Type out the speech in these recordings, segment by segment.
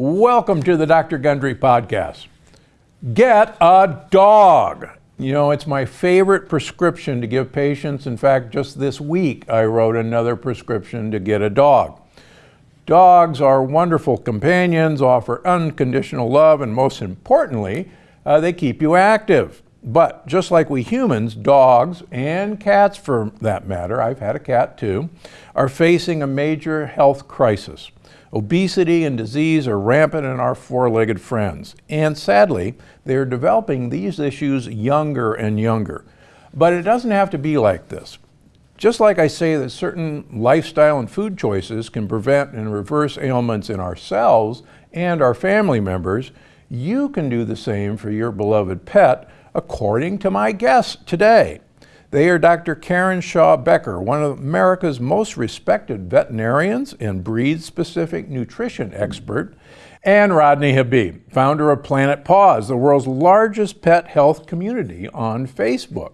Welcome to the Dr. Gundry podcast. Get a dog. You know, it's my favorite prescription to give patients. In fact, just this week I wrote another prescription to get a dog. Dogs are wonderful companions, offer unconditional love, and most importantly, uh, they keep you active. But just like we humans, dogs and cats for that matter, I've had a cat too, are facing a major health crisis. Obesity and disease are rampant in our four legged friends, and sadly, they are developing these issues younger and younger. But it doesn't have to be like this. Just like I say that certain lifestyle and food choices can prevent and reverse ailments in ourselves and our family members, you can do the same for your beloved pet, according to my guest today. They are Dr. Karen Shaw Becker, one of America's most respected veterinarians and breed specific nutrition expert, and Rodney Habib, founder of Planet Paws, the world's largest pet health community on Facebook.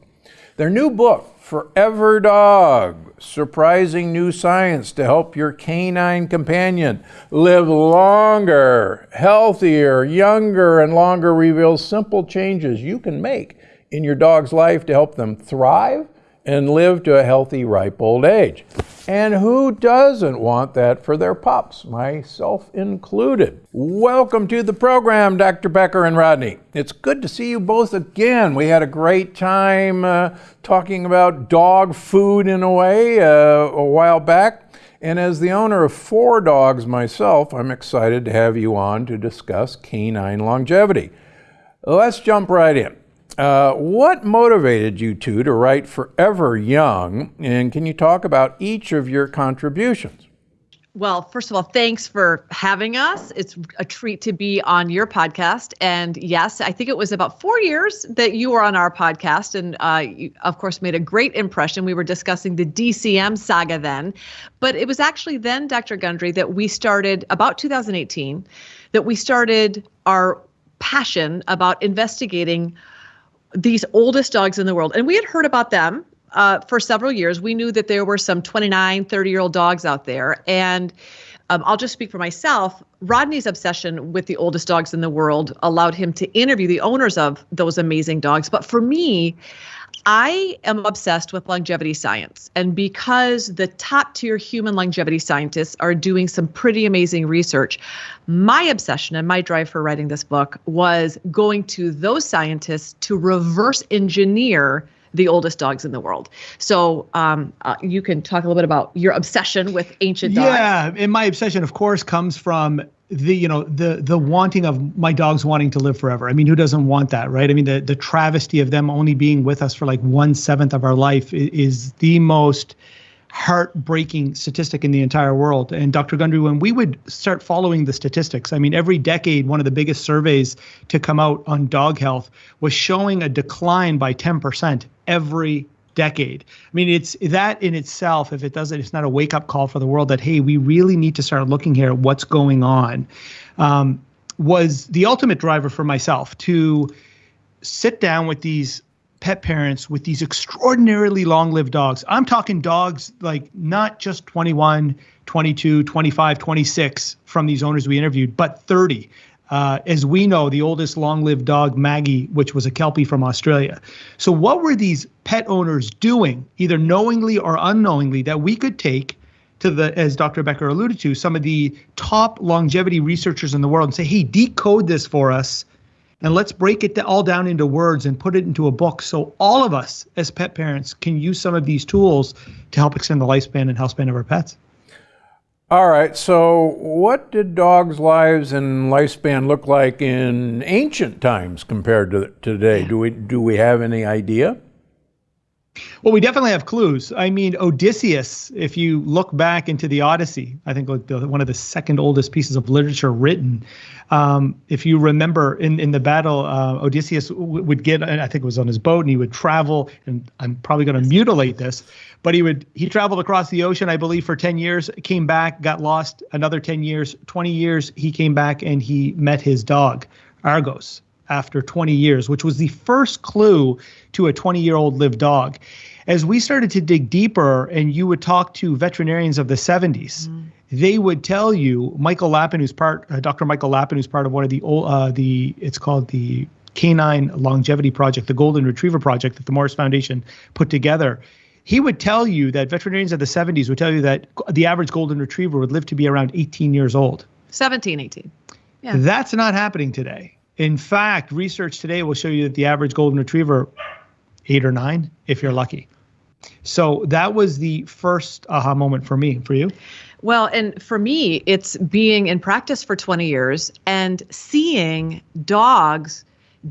Their new book, Forever Dog Surprising New Science to Help Your Canine Companion Live Longer, Healthier, Younger, and Longer, reveals simple changes you can make in your dog's life to help them thrive and live to a healthy, ripe old age. And who doesn't want that for their pups, myself included? Welcome to the program, Dr. Becker and Rodney. It's good to see you both again. We had a great time uh, talking about dog food in a way uh, a while back. And as the owner of four dogs myself, I'm excited to have you on to discuss canine longevity. Let's jump right in. Uh, what motivated you two to write Forever Young? And can you talk about each of your contributions? Well, first of all, thanks for having us. It's a treat to be on your podcast. And yes, I think it was about four years that you were on our podcast. And uh, you, of course, made a great impression. We were discussing the DCM saga then. But it was actually then, Dr. Gundry, that we started about 2018, that we started our passion about investigating these oldest dogs in the world. And we had heard about them uh, for several years. We knew that there were some 29, 30 year old dogs out there. And um, I'll just speak for myself. Rodney's obsession with the oldest dogs in the world allowed him to interview the owners of those amazing dogs. But for me, I am obsessed with longevity science. And because the top tier human longevity scientists are doing some pretty amazing research, my obsession and my drive for writing this book was going to those scientists to reverse engineer the oldest dogs in the world. So um, uh, you can talk a little bit about your obsession with ancient dogs. Yeah, and my obsession, of course, comes from the you know the the wanting of my dogs wanting to live forever. I mean, who doesn't want that, right? I mean, the the travesty of them only being with us for like one seventh of our life is, is the most heartbreaking statistic in the entire world. And Dr. Gundry, when we would start following the statistics, I mean, every decade, one of the biggest surveys to come out on dog health was showing a decline by 10% every decade. I mean, it's that in itself, if it doesn't, it's not a wake up call for the world that, hey, we really need to start looking here at what's going on, um, was the ultimate driver for myself to sit down with these pet parents with these extraordinarily long lived dogs. I'm talking dogs like not just 21, 22, 25, 26 from these owners we interviewed, but 30. Uh, as we know, the oldest long lived dog, Maggie, which was a Kelpie from Australia. So, what were these pet owners doing, either knowingly or unknowingly, that we could take to the, as Dr. Becker alluded to, some of the top longevity researchers in the world and say, hey, decode this for us and let's break it all down into words and put it into a book so all of us as pet parents can use some of these tools to help extend the lifespan and health span of our pets. All right, so what did dogs' lives and lifespan look like in ancient times compared to today? Do we do we have any idea? Well, we definitely have clues. I mean, Odysseus, if you look back into the Odyssey, I think like the, one of the second oldest pieces of literature written. Um, if you remember in, in the battle, uh, Odysseus would get, I think it was on his boat, and he would travel, and I'm probably going to mutilate this, but he would, he traveled across the ocean, I believe, for 10 years, came back, got lost another 10 years, 20 years, he came back and he met his dog, Argos after 20 years, which was the first clue to a 20 year old lived dog. As we started to dig deeper, and you would talk to veterinarians of the 70s, mm. they would tell you, Michael Lappin, who's part, uh, Dr. Michael Lappin, who's part of one of the old, uh, the, it's called the Canine Longevity Project, the Golden Retriever Project that the Morris Foundation put together. He would tell you that veterinarians of the 70s would tell you that the average Golden Retriever would live to be around 18 years old. 17, 18. Yeah. That's not happening today. In fact, research today will show you that the average Golden Retriever, eight or nine, if you're lucky. So that was the first aha moment for me. For you? Well, and for me, it's being in practice for 20 years and seeing dogs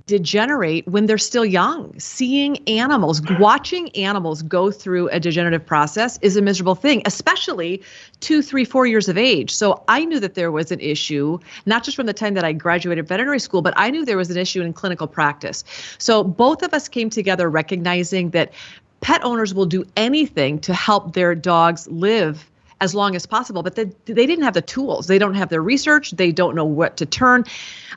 degenerate when they're still young. Seeing animals, watching animals go through a degenerative process is a miserable thing, especially two, three, four years of age. So I knew that there was an issue, not just from the time that I graduated veterinary school, but I knew there was an issue in clinical practice. So both of us came together recognizing that pet owners will do anything to help their dogs live as long as possible but they, they didn't have the tools they don't have the research they don't know what to turn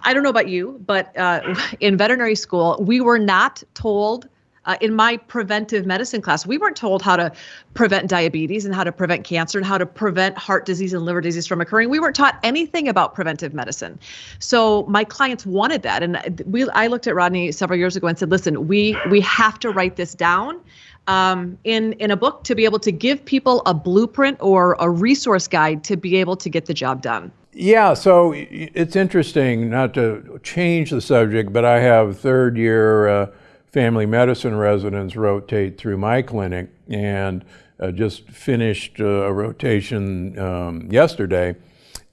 i don't know about you but uh, in veterinary school we were not told uh, in my preventive medicine class, we weren't told how to prevent diabetes and how to prevent cancer and how to prevent heart disease and liver disease from occurring. We weren't taught anything about preventive medicine. So my clients wanted that, and we I looked at Rodney several years ago and said, "Listen, we we have to write this down." Um, in in a book to be able to give people a blueprint or a resource guide to be able to get the job done. Yeah, so it's interesting not to change the subject, but I have third year uh, family medicine residents rotate through my clinic and uh, just finished uh, a rotation um, yesterday.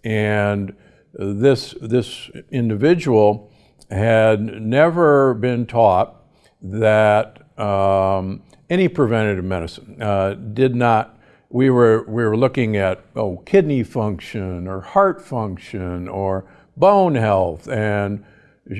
And this, this individual had never been taught that um, any preventative medicine. Uh, did not, we were, we were looking at oh, kidney function or heart function or bone health. And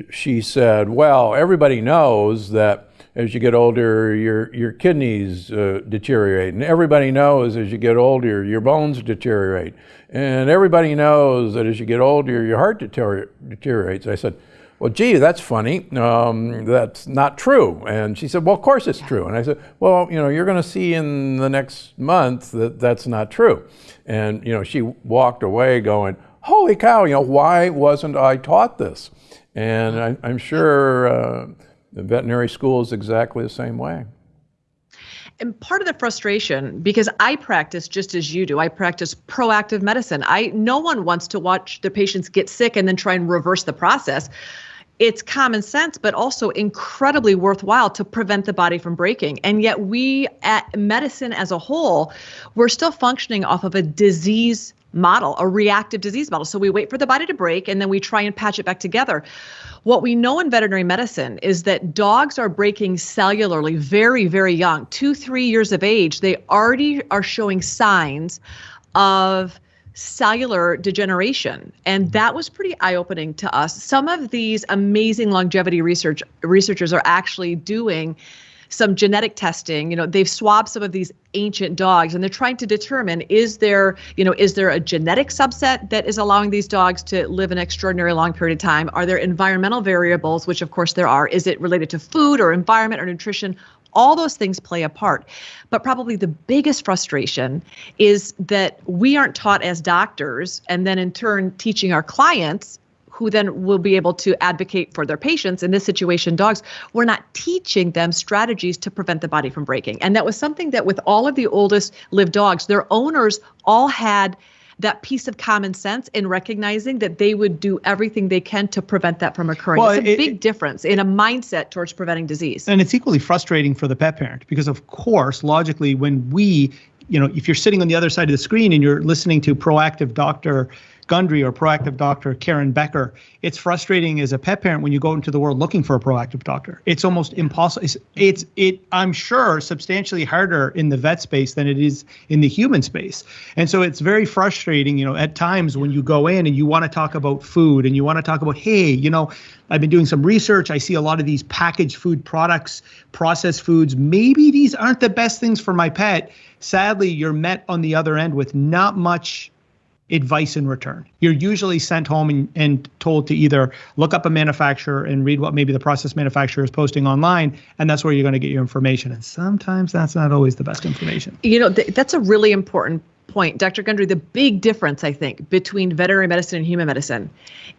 she said, well, everybody knows that as you get older, your, your kidneys uh, deteriorate. And everybody knows as you get older, your bones deteriorate. And everybody knows that as you get older, your heart deteriorates. I said, well, gee, that's funny. Um, that's not true. And she said, well, of course it's true. And I said, well, you know, you're going to see in the next month that that's not true. And, you know, she walked away going, holy cow, you know, why wasn't I taught this? And I, am sure uh, the veterinary school is exactly the same way. And part of the frustration, because I practice just as you do, I practice proactive medicine. I no one wants to watch their patients get sick and then try and reverse the process it's common sense, but also incredibly worthwhile to prevent the body from breaking. And yet, we at medicine as a whole, we're still functioning off of a disease model, a reactive disease model. So we wait for the body to break and then we try and patch it back together. What we know in veterinary medicine is that dogs are breaking cellularly very, very young, two, three years of age. They already are showing signs of cellular degeneration and that was pretty eye-opening to us some of these amazing longevity research researchers are actually doing some genetic testing you know they've swabbed some of these ancient dogs and they're trying to determine is there you know is there a genetic subset that is allowing these dogs to live an extraordinary long period of time? Are there environmental variables which of course there are? Is it related to food or environment or nutrition? All those things play a part. But probably the biggest frustration is that we aren't taught as doctors, and then in turn teaching our clients who then will be able to advocate for their patients in this situation dogs we're not teaching them strategies to prevent the body from breaking and that was something that with all of the oldest lived dogs their owners all had that piece of common sense in recognizing that they would do everything they can to prevent that from occurring. Well, it's a it, big difference in a mindset towards preventing disease. And it's equally frustrating for the pet parent because, of course, logically, when we, you know, if you're sitting on the other side of the screen and you're listening to proactive doctor Gundry or proactive doctor Karen Becker. It's frustrating as a pet parent when you go into the world looking for a proactive doctor. It's almost impossible. It's, it's it. I'm sure substantially harder in the vet space than it is in the human space, and so it's very frustrating. You know, at times when you go in and you want to talk about food and you want to talk about, hey, you know, I've been doing some research. I see a lot of these packaged food products, processed foods. Maybe these aren't the best things for my pet. Sadly, you're met on the other end with not much advice in return. You're usually sent home and, and told to either look up a manufacturer and read what maybe the process manufacturer is posting online, and that's where you're going to get your information. And sometimes that's not always the best information. You know, th- that's a really important point, Dr. Gundry, the big difference, I think, between veterinary medicine and human medicine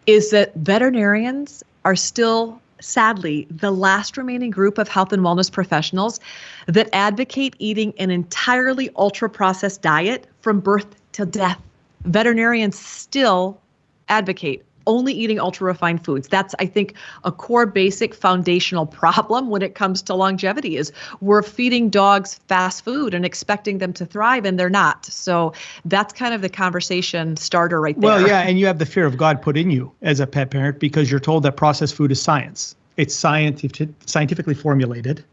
is that veterinarians are still sadly, the last remaining group of health and wellness professionals that advocate eating an entirely ultra processed diet from birth to death. Veterinarians still advocate only eating ultra refined foods. That's I think a core basic foundational problem when it comes to longevity is we're feeding dogs fast food and expecting them to thrive and they're not. So that's kind of the conversation starter right there. Well, yeah, and you have the fear of God put in you as a pet parent because you're told that processed food is science. It's scientific, scientifically formulated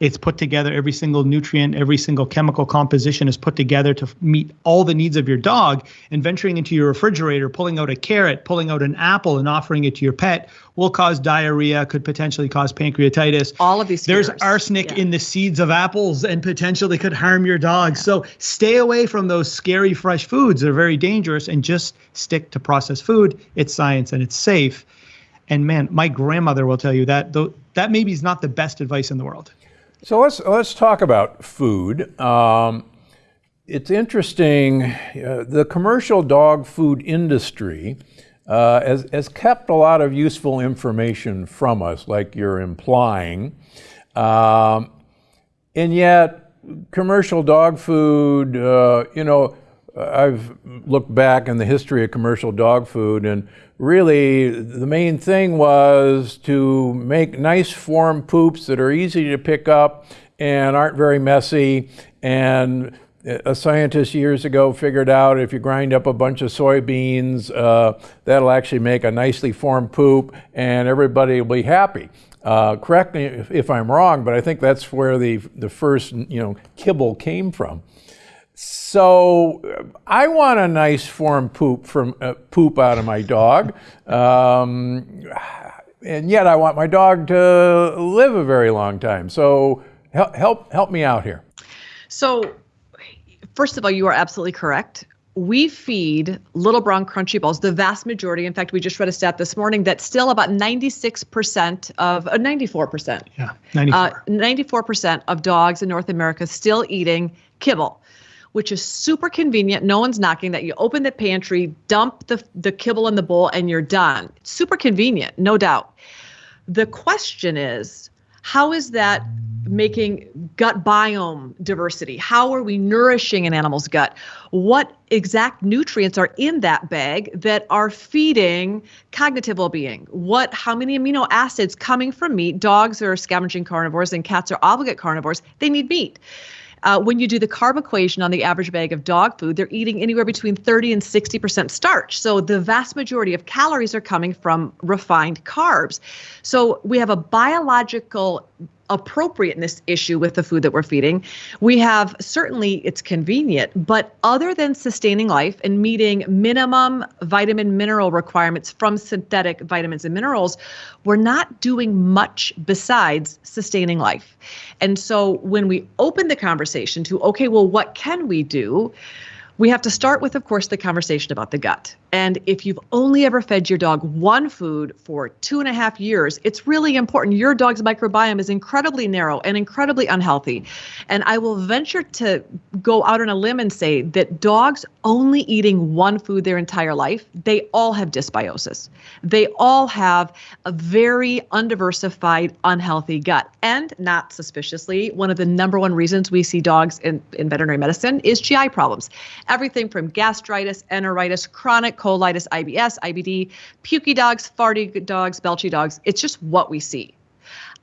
it's put together every single nutrient every single chemical composition is put together to meet all the needs of your dog. And venturing into your refrigerator pulling out a carrot pulling out an apple and offering it to your pet will cause diarrhea could potentially cause pancreatitis. All of these there's arsenic yeah. in the seeds of apples and potentially could harm your dog. Yeah. so stay away from those scary fresh foods. They're very dangerous. And just stick to processed food. It's science and it's safe. And man my grandmother will tell you that though that maybe is not the best advice in the world so let's let's talk about food. Um, it's interesting. Uh, the commercial dog food industry uh, has, has kept a lot of useful information from us, like you're implying, um, and yet commercial dog food, uh, you know, I've looked back in the history of commercial dog food, and really the main thing was to make nice form poops that are easy to pick up and aren't very messy. And a scientist years ago figured out if you grind up a bunch of soybeans, uh, that'll actually make a nicely formed poop, and everybody will be happy. Uh, correct me if, if, I'm wrong, but I think that's where the the first you know kibble came from. So I want a nice form poop from uh, poop out of my dog, um, and yet I want my dog to live a very long time. So help help help me out here. So, first of all, you are absolutely correct. We feed little brown crunchy balls, the vast majority. In fact, we just read a stat this morning that still about 96% of, uh, 94%. Yeah, 94. Uh, 94% of dogs in North America still eating kibble which is super convenient. No one's knocking that. You open the pantry, dump the, the kibble in the bowl, and you're done. Super convenient, no doubt. The question is, how is that making gut biome diversity? How are we nourishing an animal's gut? What exact nutrients are in that bag that are feeding cognitive well-being? What how many amino acids coming from meat? Dogs are scavenging carnivores and cats are obligate carnivores. They need meat. Uh, when you do the carb equation on the average bag of dog food, they're eating anywhere between 30 and 60% starch. So the vast majority of calories are coming from refined carbs. So we have a biological appropriateness issue with the food that we're feeding. We have certainly it's convenient, but other than sustaining life and meeting minimum vitamin mineral requirements from synthetic vitamins and minerals, we're not doing much besides sustaining life. And so when we open the conversation to, okay, well, what can we do? We have to start with, of course, the conversation about the gut. And if you've only ever fed your dog one food for two and a half years, it's really important. Your dog's microbiome is incredibly narrow and incredibly unhealthy. And I will venture to go out on a limb and say that dogs only eating one food their entire life, they all have dysbiosis. They all have a very undiversified, unhealthy gut. And not suspiciously, one of the number one reasons we see dogs in, in veterinary medicine is GI problems everything from gastritis, enteritis, chronic colitis, IBS, IBD, pukey dogs, farty dogs, belchy dogs. It's just what we see.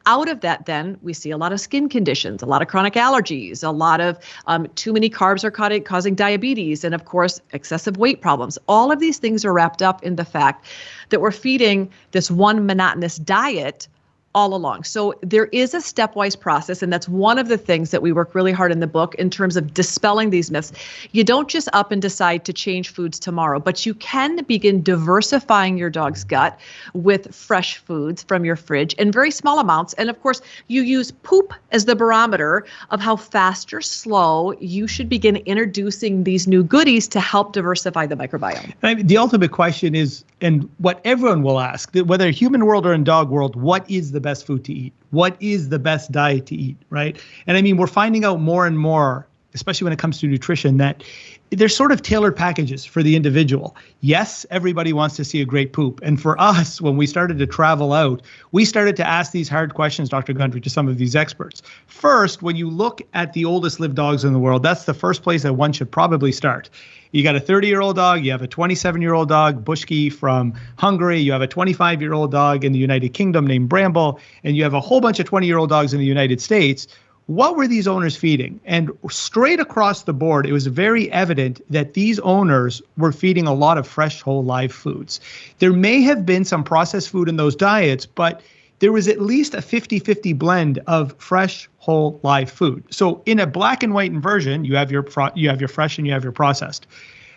Out of that, then we see a lot of skin conditions, a lot of chronic allergies, a lot of um, too many carbs are causing diabetes, and of course, excessive weight problems. All of these things are wrapped up in the fact that we're feeding this one monotonous diet all along. So there is a stepwise process, and that's one of the things that we work really hard in the book in terms of dispelling these myths. You don't just up and decide to change foods tomorrow, but you can begin diversifying your dog's gut with fresh foods from your fridge in very small amounts. And of course, you use poop as the barometer of how fast or slow you should begin introducing these new goodies to help diversify the microbiome. The ultimate question is, and what everyone will ask, whether human world or in dog world, what is the the best food to eat? What is the best diet to eat, right? And I mean, we're finding out more and more, especially when it comes to nutrition, that they're sort of tailored packages for the individual. Yes, everybody wants to see a great poop. And for us, when we started to travel out, we started to ask these hard questions, Dr. Gundry, to some of these experts. First, when you look at the oldest lived dogs in the world, that's the first place that one should probably start. You got a 30 year old dog, you have a 27 year old dog, Bushki from Hungary, you have a 25 year old dog in the United Kingdom named Bramble, and you have a whole bunch of 20 year old dogs in the United States what were these owners feeding? And straight across the board, it was very evident that these owners were feeding a lot of fresh, whole, live foods. There may have been some processed food in those diets, but there was at least a 50 50 blend of fresh, whole, live food. So in a black and white inversion, you have your you have your fresh and you have your processed.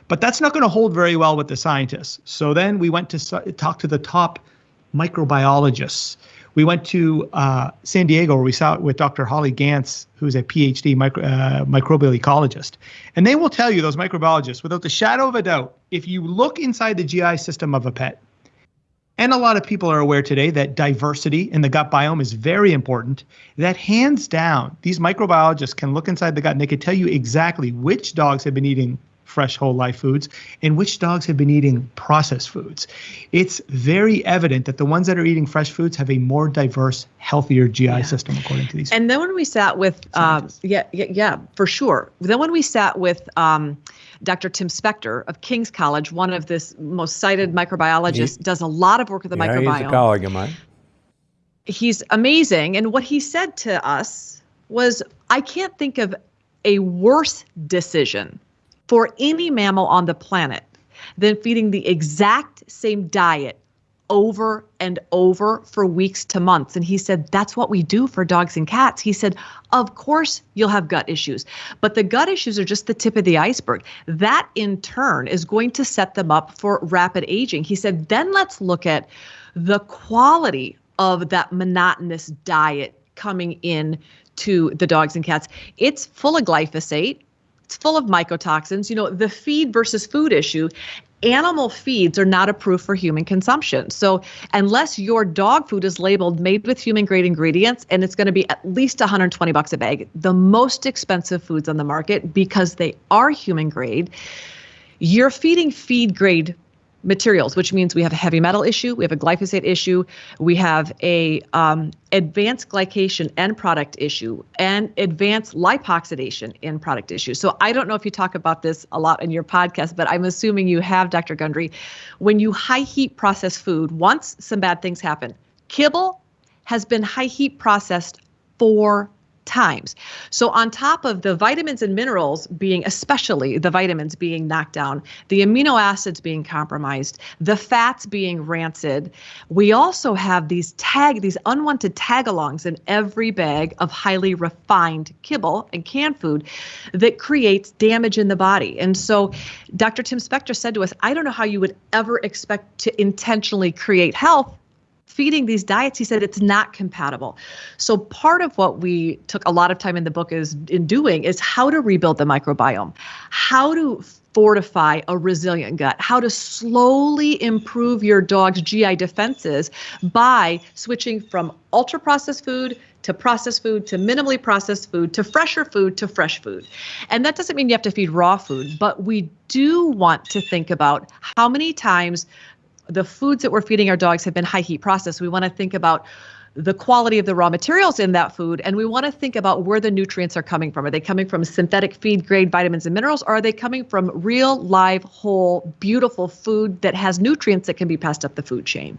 But that's not going to hold very well with the scientists. So then we went to talk to the top microbiologists we went to uh, San Diego where we saw it with Dr. Holly Ganz, who's a PhD micro, uh, microbial ecologist. And they will tell you, those microbiologists, without the shadow of a doubt, if you look inside the GI system of a pet, and a lot of people are aware today that diversity in the gut biome is very important. That hands down, these microbiologists can look inside the gut and they can tell you exactly which dogs have been eating fresh whole life foods and which dogs have been eating processed foods. It's very evident that the ones that are eating fresh foods have a more diverse, healthier GI yeah. system, according to these. And then when we sat with, um, yeah, yeah, yeah, for sure. Then when we sat with um, Dr. Tim Spector of King's College, one of this most cited microbiologists, he, does a lot of work with the yeah, microbiome. He's a colleague of mine. He's amazing. And what he said to us was, I can't think of a worse decision for any mammal on the planet than feeding the exact same diet over and over for weeks to months. And he said, that's what we do for dogs and cats. He said, of course you'll have gut issues, but the gut issues are just the tip of the iceberg. That in turn is going to set them up for rapid aging. He said, then let's look at the quality of that monotonous diet coming in to the dogs and cats. It's full of glyphosate. It's full of mycotoxins. You know, the feed versus food issue animal feeds are not approved for human consumption. So, unless your dog food is labeled made with human grade ingredients and it's going to be at least 120 bucks a bag, the most expensive foods on the market because they are human grade, you're feeding feed grade materials, which means we have a heavy metal issue, we have a glyphosate issue, we have a um, advanced glycation end product issue, and advanced lipoxidation end product issue. So I don't know if you talk about this a lot in your podcast, but I'm assuming you have, Dr. Gundry. When you high heat process food, once some bad things happen, kibble has been high heat processed for times. So, on top of the vitamins and minerals being, especially the vitamins being knocked down, the amino acids being compromised, the fats being rancid, we also have these tag, these unwanted tag alongs in every bag of highly refined kibble and canned food that creates damage in the body. And so, Dr. Tim Spector said to us, I don't know how you would ever expect to intentionally create health feeding these diets he said it's not compatible so part of what we took a lot of time in the book is in doing is how to rebuild the microbiome how to fortify a resilient gut how to slowly improve your dog's gi defenses by switching from ultra processed food to processed food to minimally processed food to fresher food to fresh food. And that doesn't mean you have to feed raw food, but we do want to think about how many times the foods that we're feeding our dogs have been high heat processed. We want to think about the quality of the raw materials in that food and we want to think about where the nutrients are coming from are they coming from synthetic feed grade vitamins and minerals or are they coming from real live whole beautiful food that has nutrients that can be passed up the food chain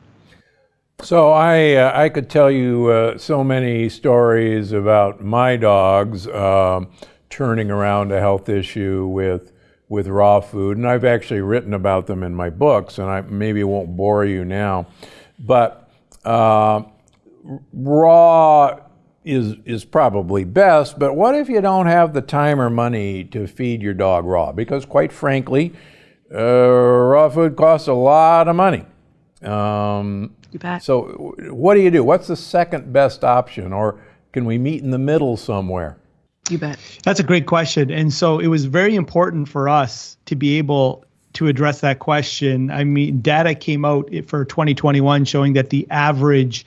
so i uh, i could tell you uh, so many stories about my dogs uh, turning around a health issue with with raw food, and I've actually written about them in my books, and I maybe won't bore you now, but uh, raw is is probably best. But what if you don't have the time or money to feed your dog raw? Because quite frankly, uh, raw food costs a lot of money. Um, so, what do you do? What's the second best option, or can we meet in the middle somewhere? You bet. That's a great question. And so it was very important for us to be able to address that question. I mean, data came out for 2021 showing that the average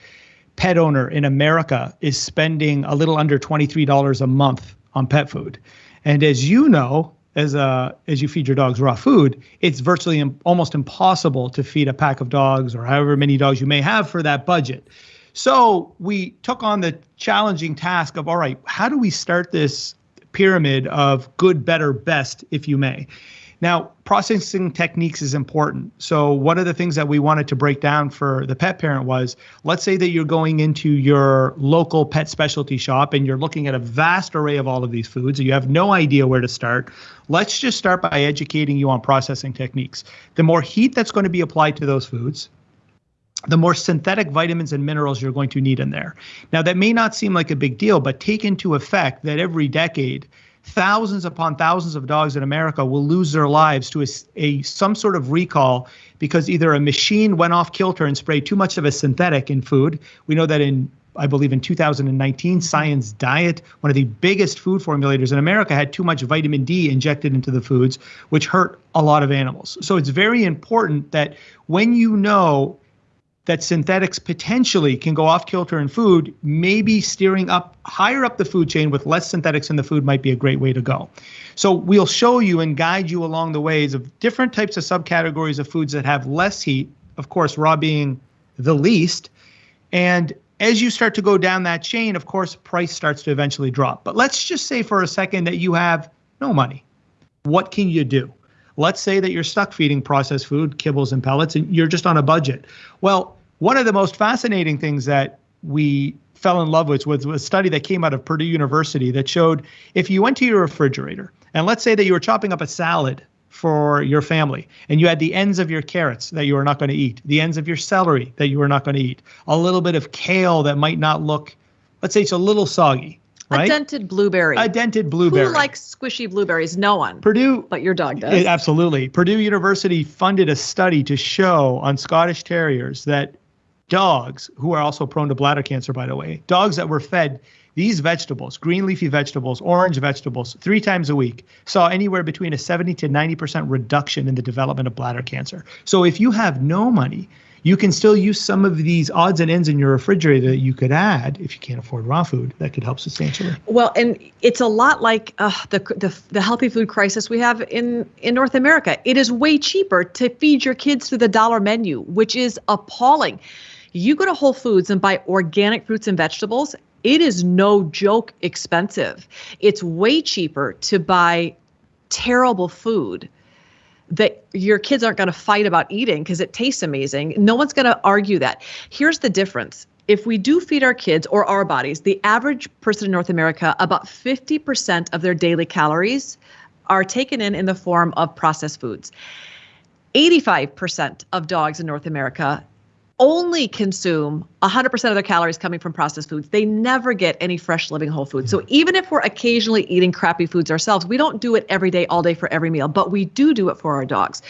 pet owner in America is spending a little under $23 a month on pet food. And as you know, as a as you feed your dogs raw food, it's virtually Im- almost impossible to feed a pack of dogs or however many dogs you may have for that budget. So we took on the challenging task of all right, how do we start this pyramid of good, better, best, if you may? Now, processing techniques is important. So, one of the things that we wanted to break down for the pet parent was let's say that you're going into your local pet specialty shop and you're looking at a vast array of all of these foods and you have no idea where to start. Let's just start by educating you on processing techniques. The more heat that's going to be applied to those foods, the more synthetic vitamins and minerals you're going to need in there. Now, that may not seem like a big deal, but take into effect that every decade, thousands upon thousands of dogs in America will lose their lives to a, a, some sort of recall because either a machine went off kilter and sprayed too much of a synthetic in food. We know that in I believe in 2019, Science Diet, one of the biggest food formulators in America, had too much vitamin D injected into the foods, which hurt a lot of animals. So it's very important that when you know that synthetics potentially can go off kilter in food, maybe steering up higher up the food chain with less synthetics in the food might be a great way to go. So we'll show you and guide you along the ways of different types of subcategories of foods that have less heat, of course, raw being the least. And as you start to go down that chain, of course, price starts to eventually drop. But let's just say for a second that you have no money. What can you do? Let's say that you're stuck feeding processed food, kibbles, and pellets, and you're just on a budget. Well, one of the most fascinating things that we fell in love with was a study that came out of Purdue University that showed if you went to your refrigerator and let's say that you were chopping up a salad for your family and you had the ends of your carrots that you were not going to eat, the ends of your celery that you were not going to eat, a little bit of kale that might not look, let's say it's a little soggy. Right? A dented blueberry. A dented blueberry. Who likes squishy blueberries? No one. Purdue. But your dog does. Absolutely. Purdue University funded a study to show on Scottish Terriers that dogs who are also prone to bladder cancer, by the way, dogs that were fed these vegetables, green leafy vegetables, orange vegetables, three times a week, saw anywhere between a 70 to 90% reduction in the development of bladder cancer. So if you have no money, you can still use some of these odds and ends in your refrigerator that you could add if you can't afford raw food that could help substantially. Well, and it's a lot like uh, the, the the healthy food crisis we have in in North America. It is way cheaper to feed your kids through the dollar menu, which is appalling. You go to Whole Foods and buy organic fruits and vegetables, it is no joke expensive. It's way cheaper to buy terrible food that your kids aren't going to fight about eating because it tastes amazing. No one's going to argue that. Here's the difference. If we do feed our kids or our bodies, the average person in North America, about 50% of their daily calories are taken in in the form of processed foods. 85% of dogs in North America only consume 100% of their calories coming from processed foods. They never get any fresh living whole foods. So even if we're occasionally eating crappy foods ourselves, we don't do it every day, all day for every meal, but we do do it for our dogs.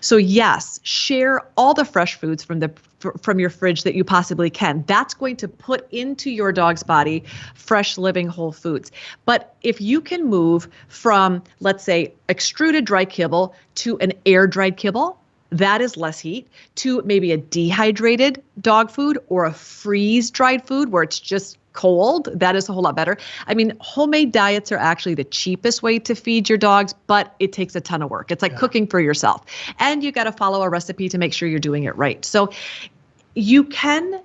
So yes, share all the fresh foods from the from your fridge that you possibly can. That's going to put into your dog's body fresh living whole foods. But if you can move from let's say extruded dry kibble to an air dried kibble, that is less heat to maybe a dehydrated dog food or a freeze dried food where it's just cold that is a whole lot better. I mean homemade diets are actually the cheapest way to feed your dogs but it takes a ton of work. It's like yeah. cooking for yourself. And you got to follow a recipe to make sure you're doing it right. So you can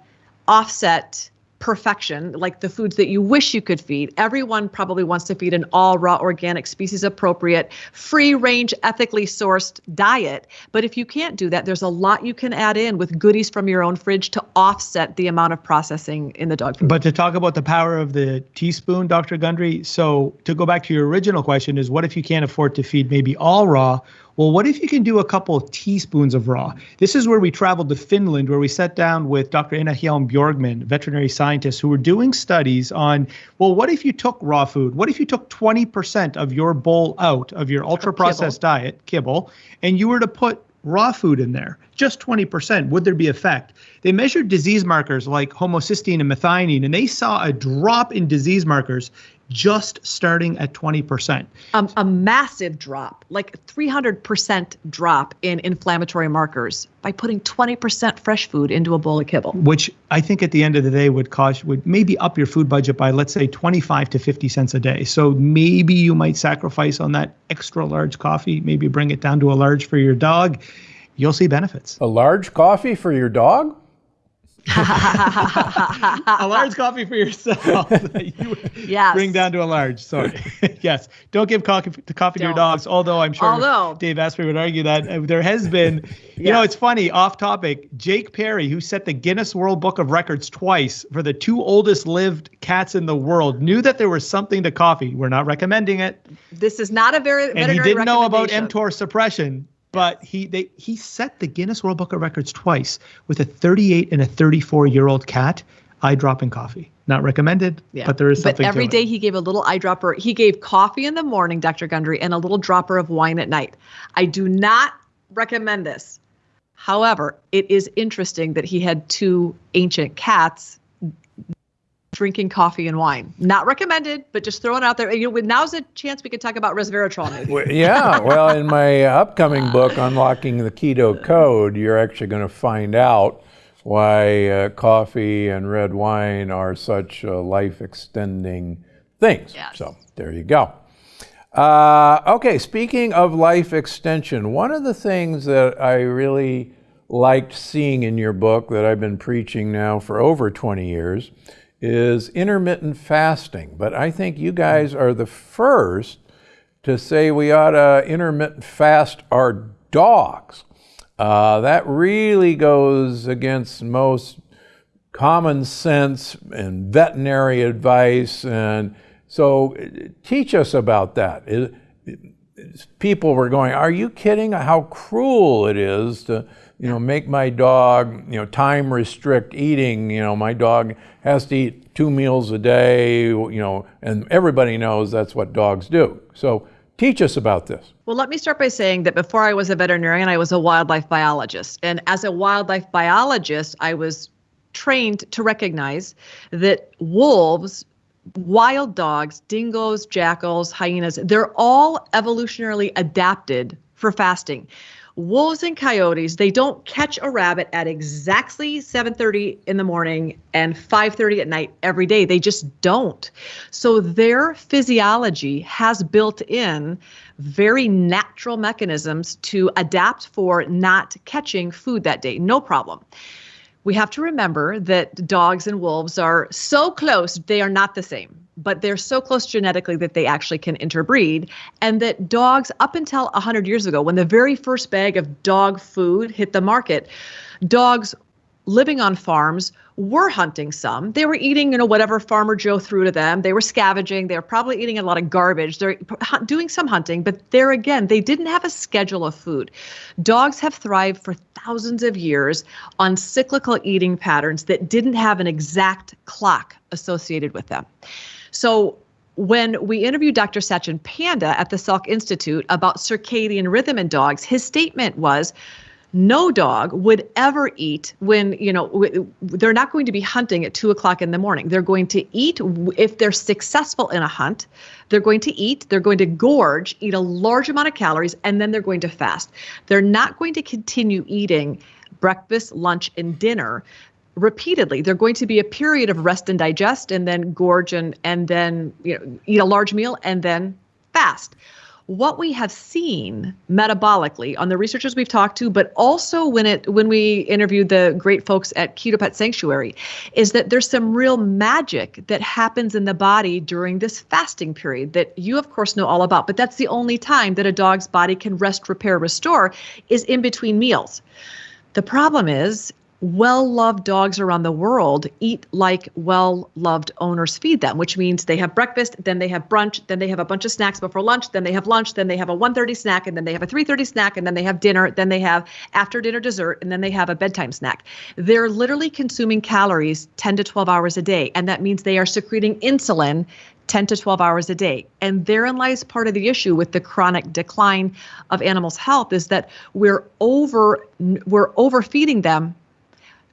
offset perfection, like the foods that you wish you could feed. Everyone probably wants to feed an all raw, organic, species appropriate, free range, ethically sourced diet. But if you can't do that, there's a lot you can add in with goodies from your own fridge to offset the amount of processing in the dog food. But to talk about the power of the teaspoon, Dr. Gundry, so to go back to your original question is what if you can't afford to feed maybe all raw? Well, what if you can do a couple of teaspoons of raw? This is where we traveled to Finland, where we sat down with Dr. Ina Hielm-Björkman, veterinary scientists, who were doing studies on, well, what if you took raw food? What if you took 20% of your bowl out of your ultra processed diet, kibble, and you were to put raw food in there, just 20%, would there be effect? They measured disease markers like homocysteine and methionine, and they saw a drop in disease markers just starting at 20%. Um, a massive drop, like 300% drop in inflammatory markers by putting 20% fresh food into a bowl of kibble. Which I think at the end of the day would cost would maybe up your food budget by let's say 25 to 50 cents a day. So maybe you might sacrifice on that extra large coffee, maybe bring it down to a large for your dog. You'll see benefits. A large coffee for your dog? a large coffee for yourself. you yes. Bring down to a large. Sorry. yes. Don't give coffee to coffee to your dogs. Although I'm sure although, Dave Asprey would argue that uh, there has been. You yeah. know, it's funny. Off topic. Jake Perry, who set the Guinness World Book of Records twice for the two oldest lived cats in the world, knew that there was something to coffee. We're not recommending it. This is not a very. And he didn't know about mTOR suppression but he they he set the Guinness World Book of Records twice with a 38 and a 34 year old cat eye dropping coffee. Not recommended, yeah. but there is something. But every day he gave a little eyedropper. He gave coffee in the morning, Dr. Gundry, and a little dropper of wine at night. I do not recommend this. However, it is interesting that he had two ancient cats drinking coffee and wine. Not recommended, but just throwing it out there. You know, now's a chance we could talk about resveratrol. Maybe. yeah, well, in my upcoming book, Unlocking the Keto Code, you're actually going to find out why uh, coffee and red wine are such uh, life-extending things. Yes. So there you go. Uh, okay, speaking of life extension, one of the things that I really liked seeing in your book that I've been preaching now for over 20 years is intermittent fasting. But I think you guys are the first to say we ought to intermittent fast our dogs. Uh, that really goes against most common sense and veterinary advice. And so teach us about that. People were going, are you kidding? How cruel it is to you know, make my dog, you know, time restrict eating. You know, my dog has to eat two meals a day, you know, and everybody knows that's what dogs do. So teach us about this. Well, let me start by saying that before I was a veterinarian, I was a wildlife biologist. And as a wildlife biologist, I was trained to recognize that wolves wild dogs, dingoes, jackals, hyenas, they're all evolutionarily adapted for fasting. Wolves and coyotes they don't catch a rabbit at exactly 7:30 in the morning and 5:30 at night every day. They just don't. So their physiology has built in very natural mechanisms to adapt for not catching food that day. No problem we have to remember that dogs and wolves are so close they are not the same but they're so close genetically that they actually can interbreed. And that dogs, up until 100 years ago, when the very first bag of dog food hit the market, dogs living on farms were hunting some. They were eating, you know, whatever Farmer Joe threw to them. They were scavenging. They were probably eating a lot of garbage. They're doing some hunting, but there again, they didn't have a schedule of food. Dogs have thrived for thousands of years on cyclical eating patterns that didn't have an exact clock associated with them. So when we interviewed Dr. Sachin Panda at the Salk Institute about circadian rhythm in dogs, his statement was no dog would ever eat when you know they're not going to be hunting at two o'clock in the morning they're going to eat if they're successful in a hunt they're going to eat they're going to gorge eat a large amount of calories and then they're going to fast they're not going to continue eating breakfast lunch and dinner repeatedly. they're going to be a period of rest and digest, and then gorge and and then you know eat a large meal and then fast. What we have seen metabolically on the researchers we've talked to, but also when it when we interviewed the great folks at Keto Pet Sanctuary, is that there's some real magic that happens in the body during this fasting period that you of course know all about. But that's the only time that a dog's body can rest, repair, restore is in between meals. The problem is well loved dogs around the world eat like well loved owners feed them which means they have breakfast then they have brunch then they have a bunch of snacks before lunch then they have lunch then they have a 1.30 snack and then they have a 3.30 snack and then they have dinner then they have after dinner dessert and then they have a bedtime snack they're literally consuming calories 10 to 12 hours a day and that means they are secreting insulin 10 to 12 hours a day. And therein lies part of the issue with the chronic decline of animals' health is that we're over we're overfeeding them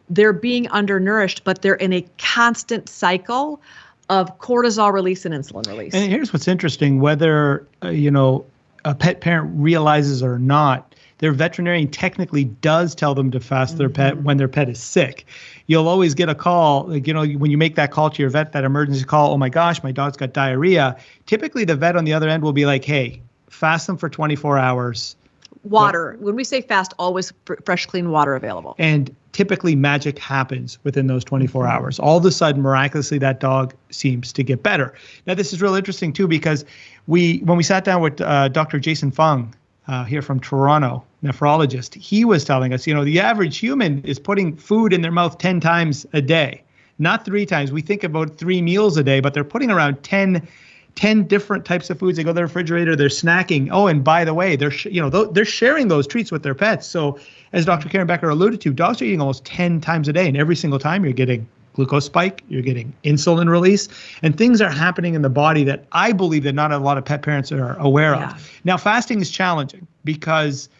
they're being undernourished, but they're in a constant cycle of cortisol release and insulin release. And here's what's interesting: whether uh, you know a pet parent realizes or not, their veterinarian technically does tell them to fast mm-hmm. their pet mm-hmm. when their pet is sick. You'll always get a call, like, you know, when you make that call to your vet, that emergency call, oh my gosh, my dog's got diarrhea. Typically, the vet on the other end will be like, hey, fast them for 24 hours. Water. When we say fast, always fresh, clean water available. And typically, magic happens within those 24 mm-hmm. hours. All of a sudden, miraculously, that dog seems to get better. Now, this is real interesting too because we, when we sat down with uh, Dr. Jason Fung uh, here from Toronto, nephrologist, he was telling us, you know, the average human is putting food in their mouth 10 times a day, not three times. We think about three meals a day, but they're putting around 10, 10 different types of foods. They go to the refrigerator, they're snacking. Oh, and by the way, they're, sh- you know, th- they're sharing those treats with their pets. So as Dr. Karen Becker alluded to, dogs are eating almost 10 times a day, and every single time you're getting glucose spike, you're getting insulin release, and things are happening in the body that I believe that not a lot of pet parents are aware yeah. of. Now, fasting is challenging because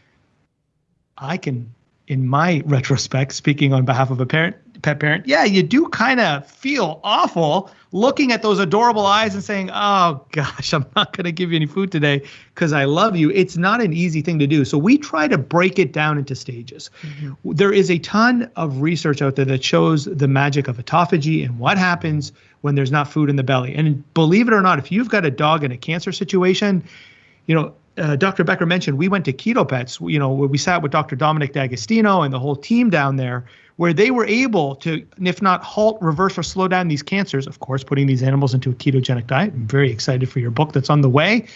I can, in my retrospect, speaking on behalf of a parent, pet parent, yeah, you do kind of feel awful looking at those adorable eyes and saying, "Oh gosh, I'm not going to give you any food today because I love you." It's not an easy thing to do. So we try to break it down into stages. Mm-hmm. There is a ton of research out there that shows the magic of autophagy and what happens when there's not food in the belly. And believe it or not, if you've got a dog in a cancer situation, you know, uh, Dr. Becker mentioned, we went to Keto Pets, you know, where we sat with Dr. Dominic D'Agostino and the whole team down there, where they were able to, if not halt, reverse, or slow down these cancers, of course, putting these animals into a ketogenic diet. I'm very excited for your book that's on the way.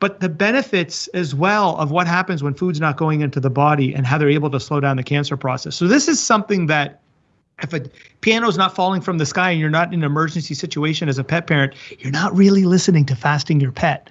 But the benefits as well of what happens when food's not going into the body and how they're able to slow down the cancer process. So, this is something that if a piano is not falling from the sky and you're not in an emergency situation as a pet parent, you're not really listening to fasting your pet.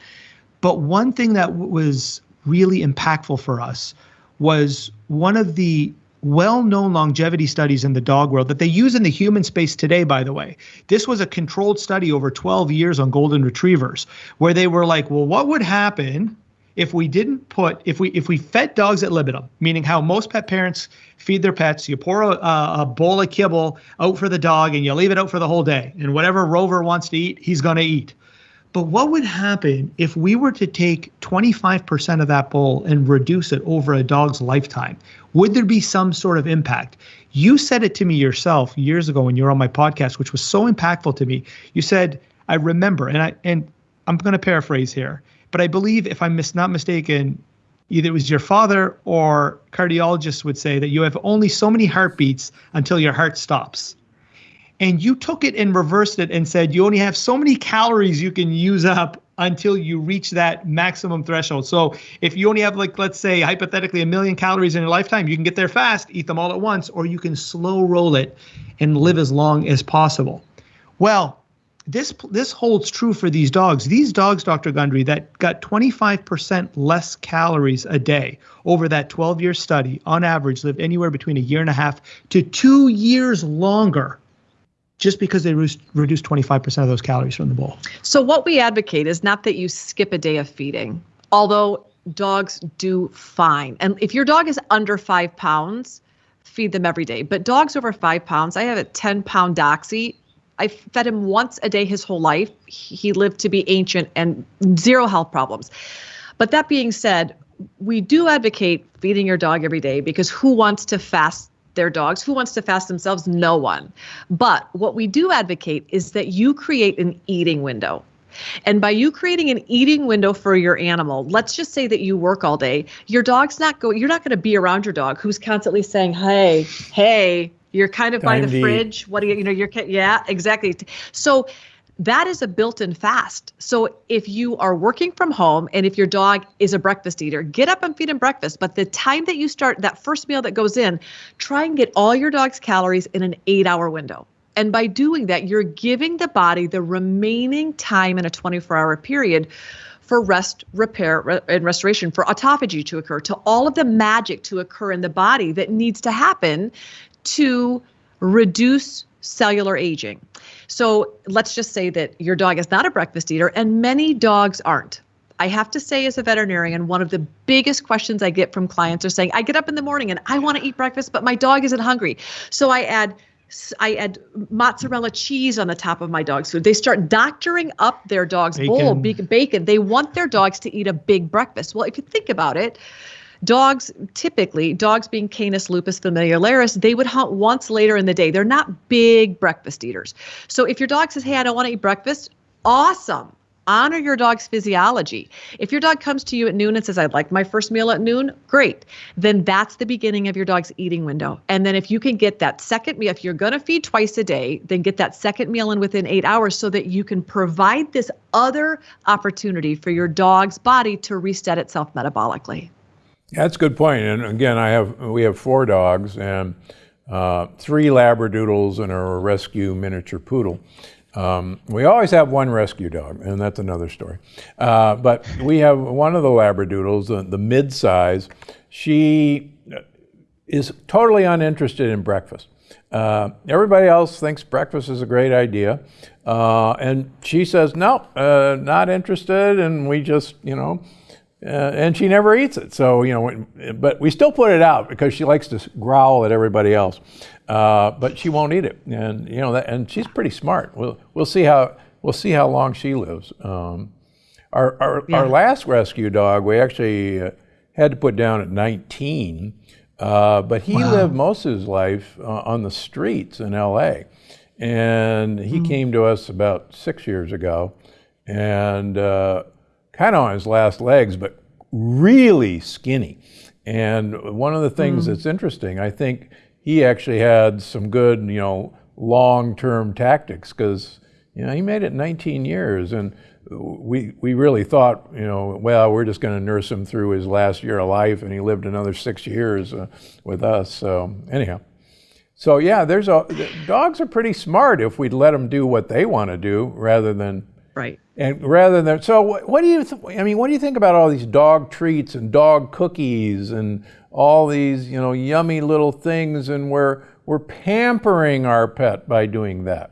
But one thing that was really impactful for us was one of the well known longevity studies in the dog world that they use in the human space today, by the way. This was a controlled study over 12 years on golden retrievers, where they were like, well, what would happen if we didn't put if we if we fed dogs ad libitum? Meaning how most pet parents feed their pets. You pour a, a, bowl of kibble out for the dog and you leave it out for the whole day. And whatever rover wants to eat he's going to eat but what would happen if we were to take 25% of that bowl and reduce it over a dog's lifetime? Would there be some sort of impact? You said it to me yourself years ago when you were on my podcast, which was so impactful to me. You said, I remember, and I and I'm going to paraphrase here, but I believe if I'm mis- not mistaken, either it was your father or cardiologists would say that you have only so many heartbeats until your heart stops and you took it and reversed it and said you only have so many calories you can use up until you reach that maximum threshold. So if you only have like let's say hypothetically a million calories in your lifetime, you can get there fast, eat them all at once, or you can slow roll it and live as long as possible. Well, this this holds true for these dogs. These dogs, Dr. Gundry, that got 25% less calories a day over that 12-year study, on average, lived anywhere between a year and a half to two years longer just because they reduce, reduce 25% of those calories from the bowl. So, what we advocate is not that you skip a day of feeding, although dogs do fine. And if your dog is under five pounds, feed them every day. But dogs over five pounds, I have a 10 pound Doxy. I fed him once a day his whole life. He lived to be ancient and zero health problems. But that being said, we do advocate feeding your dog every day because who wants to fast their dogs. Who wants to fast themselves? No one. But what we do advocate is that you create an eating window. And by you creating an eating window for your animal, let's just say that you work all day, your dog's not going, you're not going to be around your dog who's constantly saying, hey, hey, you're kind of Time by the fridge. Eat. What do you, you know, you're, yeah, exactly. So that is a built-in fast. So if you are working from home and if your dog is a breakfast eater, get up and feed him breakfast. But the time that you start that first meal that goes in, try and get all your dog's calories in an 8-hour window. And by doing that, you're giving the body the remaining time in a 24-hour period for rest, repair, and restoration, for autophagy to occur, to all of the magic to occur in the body that needs to happen to reduce cellular aging. So let's just say that your dog is not a breakfast eater, and many dogs aren't. I have to say, as a veterinarian, one of the biggest questions I get from clients are saying, I get up in the morning and I want to eat breakfast, but my dog isn't hungry. So I add I add mozzarella cheese on the top of my dog's food. They start doctoring up their dog's Bacon. bowl, big bacon. They want their dogs to eat a big breakfast. Well, if you think about it, dogs typically, dogs being Canis lupus familiaris, they would hunt once later in the day. They're not big breakfast eaters. So if your dog says, "Hey, I don't want to eat breakfast," awesome honor your dog's physiology. If your dog comes to you at noon and says, I'd like my first meal at noon, great. Then that's the beginning of your dog's eating window. And then if you can get that second meal, if you're going to feed twice a day, then get that second meal in within eight hours so that you can provide this other opportunity for your dog's body to reset itself metabolically. That's a good point. And again, I have we have four dogs and uh, three Labradoodles and a rescue miniature poodle. Um, we always have one rescue dog, and that's another story. Uh, but we have one of the Labradoodles, the, the mid size. She is totally uninterested in breakfast. Uh, everybody else thinks breakfast is a great idea. Uh, and she says, no, uh, not interested. And we just, you know, uh, and she never eats it. So, you know, but we still put it out because she likes to growl at everybody else. Uh, but she won't eat it, and you know, that, and she's pretty smart. We'll we'll see how we'll see how long she lives. Um, our our, yeah. our last rescue dog, we actually uh, had to put down at 19, uh, but he wow. lived most of his life uh, on the streets in L.A. And he mm. came to us about six years ago, and uh, kind of on his last legs, but really skinny. And one of the things mm. that's interesting, I think he actually had some good, you know, long-term tactics because you know he made it 19 years, and we we really thought, you know, well, we're just going to nurse him through his last year of life, and he lived another six years uh, with us. So anyhow, so yeah, there's a dogs are pretty smart if we'd let them do what they want to do rather than right. And rather than so, what, do you? I mean, what do you think about all these dog treats and dog cookies and all these, you know, yummy little things, and we're we're pampering our pet by doing that.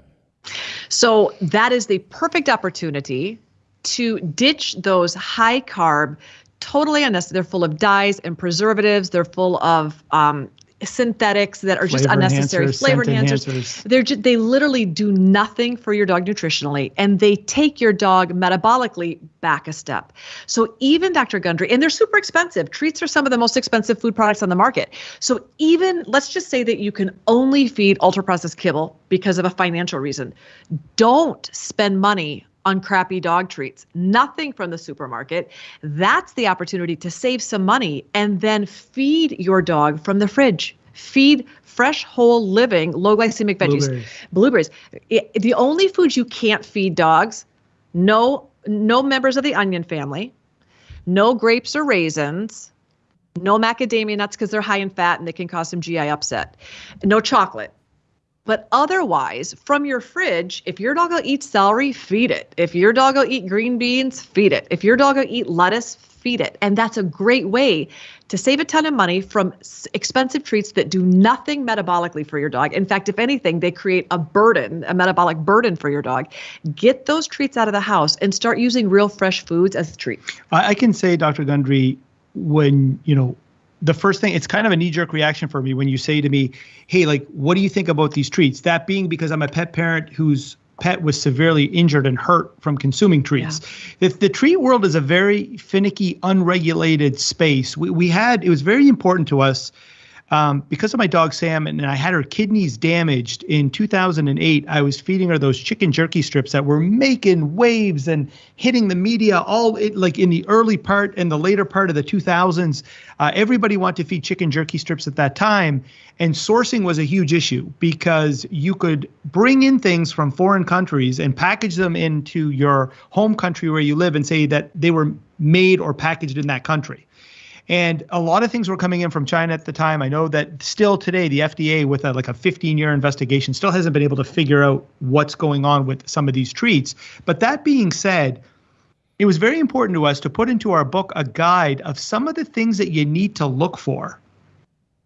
So that is the perfect opportunity to ditch those high carb, totally unnecessary. They're full of dyes and preservatives. They're full of um, synthetics that are just unnecessary flavor enhancers. enhancers. They're just, they literally do nothing for your dog nutritionally and they take your dog metabolically back a step. So even Dr. Gundry and they're super expensive. Treats are some of the most expensive food products on the market. So even let's just say that you can only feed ultra processed kibble because of a financial reason. Don't spend money on crappy dog treats, nothing from the supermarket. That's the opportunity to save some money and then feed your dog from the fridge. Feed fresh, whole, living, low glycemic veggies, blueberries. blueberries. It, the only foods you can't feed dogs, no, no members of the onion family, no grapes or raisins, no macadamia nuts because they're high in fat and they can cause some GI upset, no chocolate. But otherwise, from your fridge, if your dog will eat celery, feed it. If your dog will eat green beans, feed it. If your dog will eat lettuce, feed it. And that's a great way to save a ton of money from expensive treats that do nothing metabolically for your dog. In fact, if anything, they create a burden, a metabolic burden for your dog. Get those treats out of the house and start using real fresh foods as treats. I can say, Dr. Gundry, when, you know, the first thing it's kind of a knee jerk reaction for me when you say to me hey like what do you think about these treats? That being because i'm a pet parent whose pet was severely injured and hurt from consuming treats. Yeah. the, the treat world is a very finicky unregulated space. We, we had it was very important to us um, because of my dog Sam, and I had her kidneys damaged in 2008. I was feeding her those chicken jerky strips that were making waves and hitting the media all it, like in the early part and the later part of the 2000s. Uh, everybody wanted to feed chicken jerky strips at that time, and sourcing was a huge issue because you could bring in things from foreign countries and package them into your home country where you live and say that they were made or packaged in that country. And a lot of things were coming in from China at the time. I know that still today, the FDA, with a, like a 15 year investigation, still hasn't been able to figure out what's going on with some of these treats. But that being said, it was very important to us to put into our book a guide of some of the things that you need to look for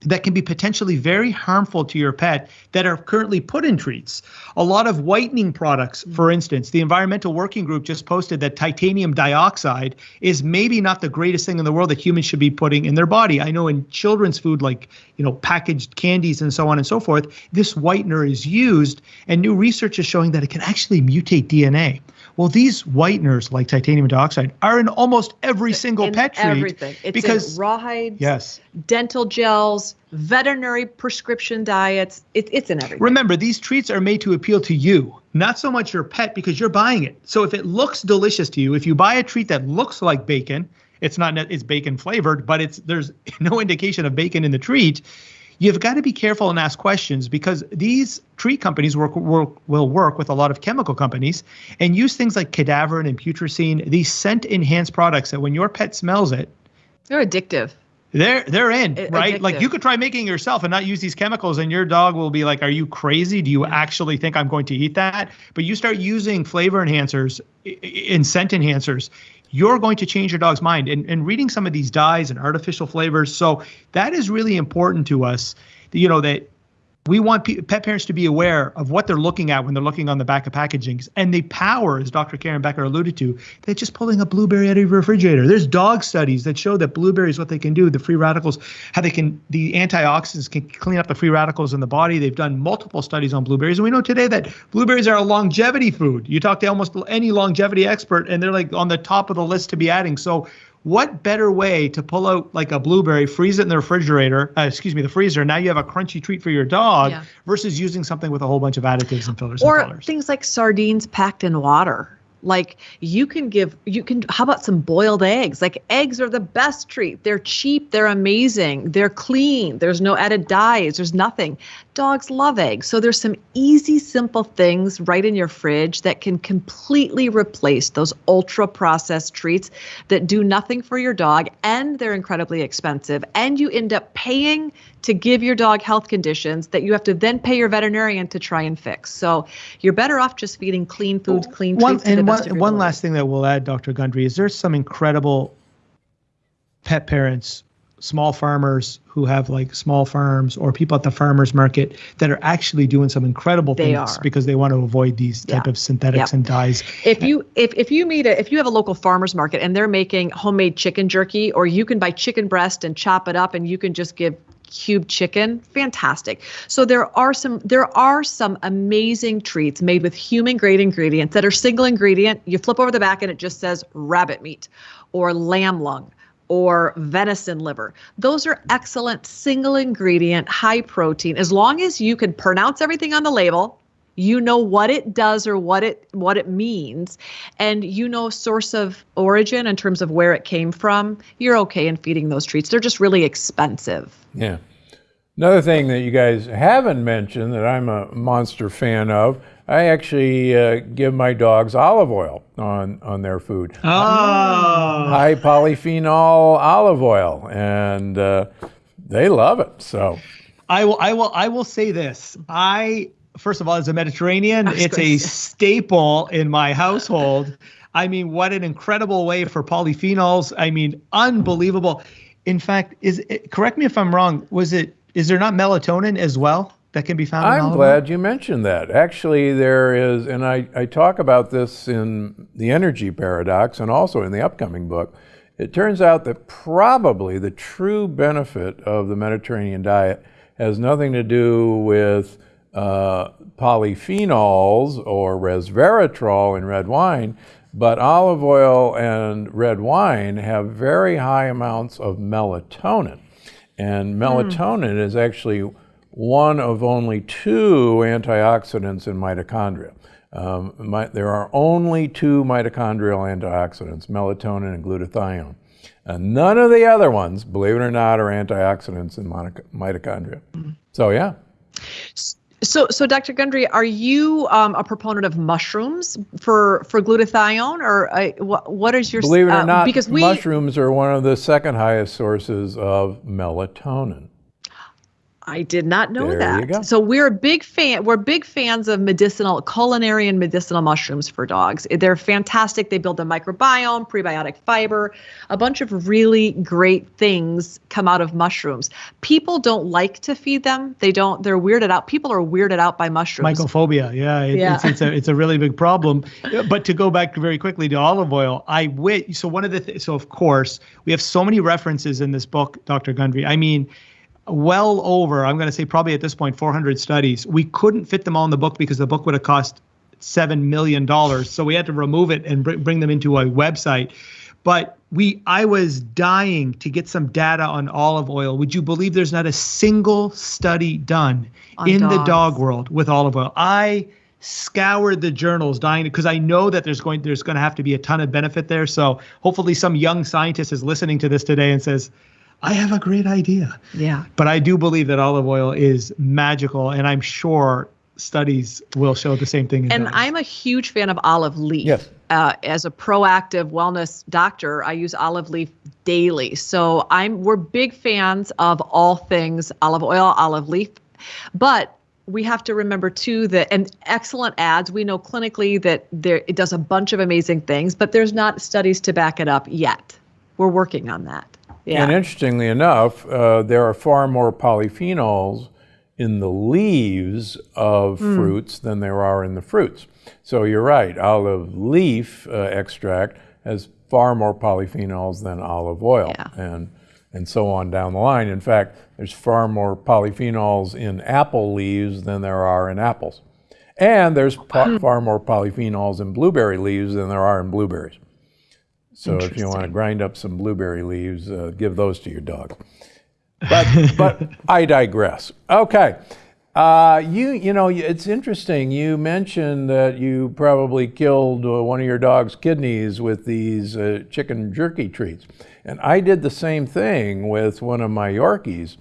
that can be potentially very harmful to your pet that are currently put in treats. A lot of whitening products, for mm-hmm. instance, the Environmental Working Group just posted that titanium dioxide is maybe not the greatest thing in the world that humans should be putting in their body. I know in children's food, like you know packaged candies and so on and so forth, this whitener is used, and new research is showing that it can actually mutate DNA. Well, these whiteners, like titanium dioxide, are in almost every single in pet treat. everything. It's because in rawhides, yes, dental gels, veterinary prescription diets. It, it's in everything. Remember, these treats are made to appeal to you, not so much your pet because you're buying it. So if it looks delicious to you, if you buy a treat that looks like bacon, it's not it's bacon flavored, but it's there's no indication of bacon in the treat. You've got to be careful and ask questions because these tree companies work, work, will work with a lot of chemical companies and use things like cadaverine and putrescine, these scent enhanced products that when your pet smells it, They're addictive. they're they're in, right? Like you could try making it yourself and not use these chemicals, and your dog will be like, "Are you crazy? Do you actually think I'm going to eat that?" But you start using flavor enhancers and scent enhancers, you're going to change your dog's mind. And and reading some of these dyes and artificial flavors, so that is really important to us. You know that we want pe- pet parents to be aware of what they're looking at when they're looking on the back of packagings and the power, as Dr. Karen Becker alluded to, that just pulling a blueberry out of your refrigerator. There's dog studies that show that blueberries, what they can do, the free radicals, how they can, the antioxidants can clean up the free radicals in the body. They've done multiple studies on blueberries. And we know today that blueberries are a longevity food. You talk to almost any longevity expert, and they're like on the top of the list to be adding. So, what better way to pull out like a blueberry, freeze it in the refrigerator, uh, excuse me, the freezer, now you have a crunchy treat for your dog Yeah. versus using something with a whole bunch of additives and fillers or and colors. things like sardines packed in water like you can give you can how about some boiled eggs? Like eggs are the best treat. They're cheap they're amazing they're clean there's no added dyes there's nothing. Dogs love eggs so there's some easy simple things right in your fridge that can completely replace those ultra processed treats that do nothing for your dog and they're incredibly expensive and you end up paying to give your dog health conditions that you have to then pay your veterinarian to try and fix. So you're better off just feeding clean food, clean one treats to the one, one last thing that we'll add, Dr. Gundry, is there's some incredible pet parents, small farmers who have like small farms or people at the farmers market that are actually doing some incredible They things are. because they want to avoid these type Yeah. of synthetics Yep. and dyes. If you if if you meet a if you have a local farmers market and they're making homemade chicken jerky or you can buy chicken breast and chop it up and you can just give cube chicken fantastic so there are some there are some amazing treats made with human grade ingredients that are single ingredient you flip over the back and it just says rabbit meat or lamb lung or venison liver. Those are excellent single ingredient, high protein. As long as you can pronounce everything on the label, you know what it does or what it what it means and you know source of origin in terms of where it came from, you're okay in feeding those treats. They're just really expensive. Yeah. Another thing that you guys haven't mentioned that I'm a monster fan of, I actually uh, give my dogs olive oil on, on their food. Oh, High polyphenol olive oil, and uh, they love it. So, I will, I will, I will say this. I first of all, as a Mediterranean, it's a staple in my household. I mean, what an incredible way for polyphenols. I mean, unbelievable. In fact, is it, correct me if I'm wrong. Was it? Is there not melatonin as well that can be found? in I'm glad you mentioned that. Actually, there is, and I, I talk about this in the energy paradox and also in the upcoming book. It turns out that probably the true benefit of the Mediterranean diet has nothing to do with uh, polyphenols or resveratrol in red wine, but olive oil and red wine have very high amounts of melatonin. And melatonin is actually one of only two antioxidants in mitochondria. Um, mi- there are only two mitochondrial antioxidants, melatonin and glutathione. Uh, none of the other ones, believe it or not, are antioxidants in mitochondria. So, yeah. So, so Dr. Gundry, are you um, a proponent of mushrooms for for glutathione, or uh, what? What is your Believe it or uh, not, Because we mushrooms are one of the second highest sources of melatonin. I did not know There you go. that. So we're a big fan. We're big fans of medicinal, culinary, and medicinal mushrooms for dogs. They're fantastic. They build the microbiome, prebiotic fiber, a bunch of really great things come out of mushrooms. People don't like to feed them. They don't. They're weirded out. People are weirded out by mushrooms. Mycophobia, yeah, it, Yeah. It's, it's a it's a really big problem. But to go back very quickly to olive oil, I wit. So one of the th- so of course we have so many references in this book, Dr. Gundry. I mean, well over I'm going to say probably at this point 400 studies. We couldn't fit them all in the book because the book would have cost seven million dollars. So we had to remove it and br- bring them into a website. But we, I was dying to get some data on olive oil. Would you believe there's not a single study done On in the dog world with olive oil? I scoured the journals dying because I know that there's going there's going to have to be a ton of benefit there. So hopefully some young scientist is listening to this today and says, "I have a great idea." Yeah. But I do believe that olive oil is magical, and I'm sure studies will show the same thing. And dogs. I'm a huge fan of olive leaf. Yes. Uh, as a proactive wellness doctor, I use olive leaf daily. So I'm we're big fans of all things olive oil, olive leaf, but we have to remember too that and excellent ads. We know clinically that there it does a bunch of amazing things, but there's not studies to back it up yet. We're working on that. Yeah. And interestingly enough, uh, there are far more polyphenols in the leaves of Hmm. fruits than there are in the fruits. So you're right, olive leaf uh, extract has far more polyphenols than olive oil. Yeah. And and so on down the line. In fact, there's far more polyphenols in apple leaves than there are in apples. And there's po- far more polyphenols in blueberry leaves than there are in blueberries. So if you want to grind up some blueberry leaves, uh, give those to your dog. But but I digress. Okay. Uh, you you know it's interesting. You mentioned that you probably killed uh, one of your dog's kidneys with these uh, chicken jerky treats, and I did the same thing with one of my Yorkies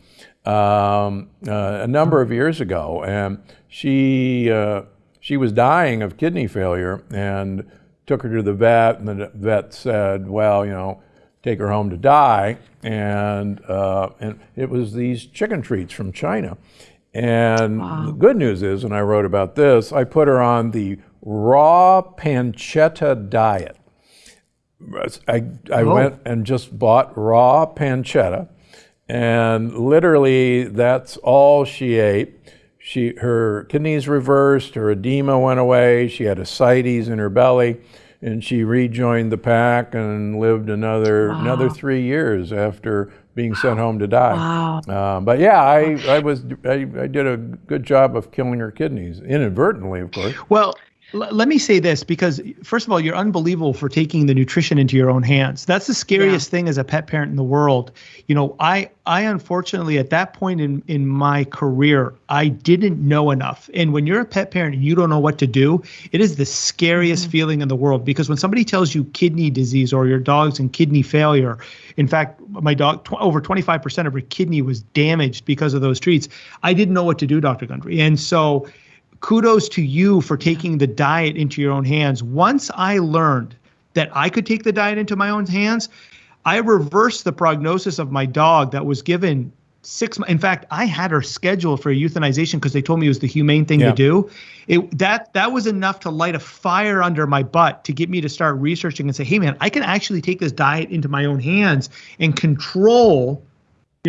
um, uh, a number of years ago, and she uh, she was dying of kidney failure, and took her to the vet, and the vet said, "Well, you know." take her home to die, and uh, and it was these chicken treats from China. And the good news is, and I wrote about this, I put her on the raw pancetta diet. I, I went and just bought raw pancetta, and literally that's all she ate. She her kidneys reversed, her edema went away. She had ascites in her belly, and she rejoined the pack and lived another another three years after being sent home to die. Wow. Uh, but yeah, I, I was I, I did a good job of killing her kidneys inadvertently, of course. Well, l- let me say this because, first of all, you're unbelievable for taking the nutrition into your own hands. That's the scariest thing as a pet parent in the world. You know, I, I unfortunately, at that point in, in my career, I didn't know enough. And when you're a pet parent and you don't know what to do, it is the scariest mm-hmm. feeling in the world because when somebody tells you kidney disease or your dog's in kidney failure, in fact, my dog, tw- over 25% of her kidney was damaged because of those treats. I didn't know what to do, Dr. Gundry. And so, kudos to you for taking the diet into your own hands. Once I learned that I could take the diet into my own hands, I reversed the prognosis of my dog that was given six months. In fact, I had her scheduled for euthanization because they told me it was the humane thing Yeah. to do. It that that was enough to light a fire under my butt to get me to start researching and say, hey man, I can actually take this diet into my own hands and control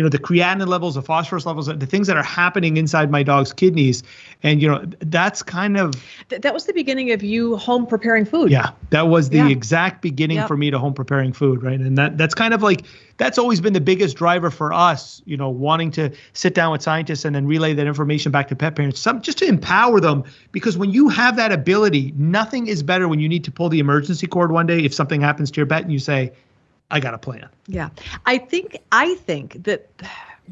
you know the creatinine levels the phosphorus levels the things that are happening inside my dog's kidneys and you know that's kind of Th- that was the beginning of you home preparing food. yeah that was the Yeah. exact beginning Yep. for me to home preparing food right and that that's kind of like that's always been the biggest driver for us you know wanting to sit down with scientists and then relay that information back to pet parents some just to empower them because when you have that ability nothing is better when you need to pull the emergency cord one day if something happens to your pet and you say i got a plan Yeah. I think I think that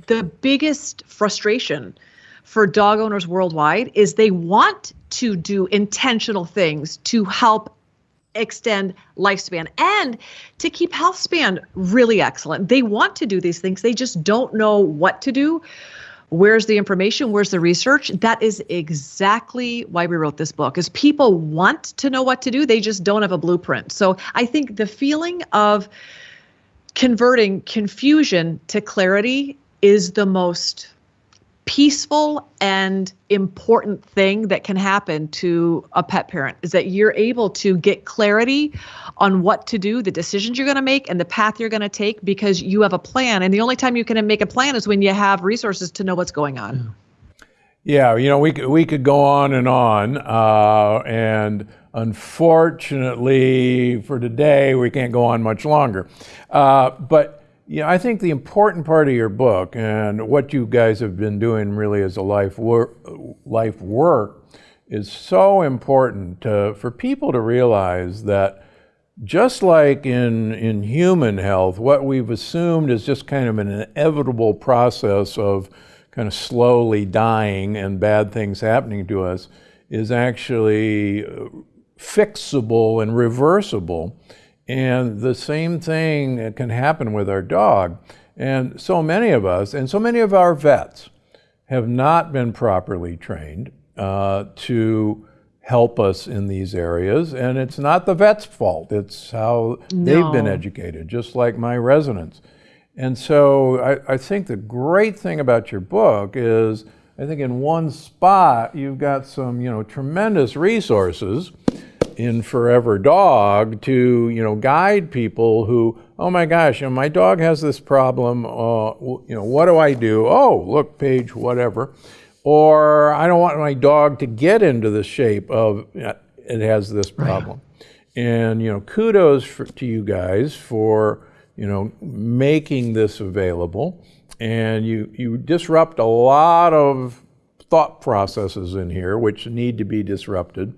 the biggest frustration for dog owners worldwide is they want to do intentional things to help extend lifespan and to keep health span really excellent. They want to do these things. They just don't know what to do. Where's the information? Where's the research? That is exactly why we wrote this book. Is people want to know what to do, they just don't have a blueprint. So I think the feeling of converting confusion to clarity is the most peaceful and important thing that can happen to a pet parent is that you're able to get clarity on what to do, the decisions you're going to make, and the path you're going to take because you have a plan. And the only time you can make a plan is when you have resources to know what's going on. Yeah, you know, we could, we could go on and on. Uh, and unfortunately, for today, we can't go on much longer. Uh, but yeah, I think the important part of your book and what you guys have been doing really as a life work, life work is so important to, for people to realize that just like in, in human health, what we've assumed is just kind of an inevitable process of kind of slowly dying and bad things happening to us is actually fixable and reversible. And the same thing can happen with our dog. And so many of us, and so many of our vets, have not been properly trained uh, to help us in these areas. And it's not the vet's fault, it's how no. they've been educated, just like my residents. And so I, I, think the great thing about your book is I think in one spot you've got some you know tremendous resources in Forever Dog to you know guide people who oh my gosh you know, my dog has this problem uh, you know what do I do? Oh look page whatever. Or I don't want my dog to get into the shape of it has this problem. Right. and you know kudos for, to you guys for you know making this available and you you disrupt a lot of thought processes in here which need to be disrupted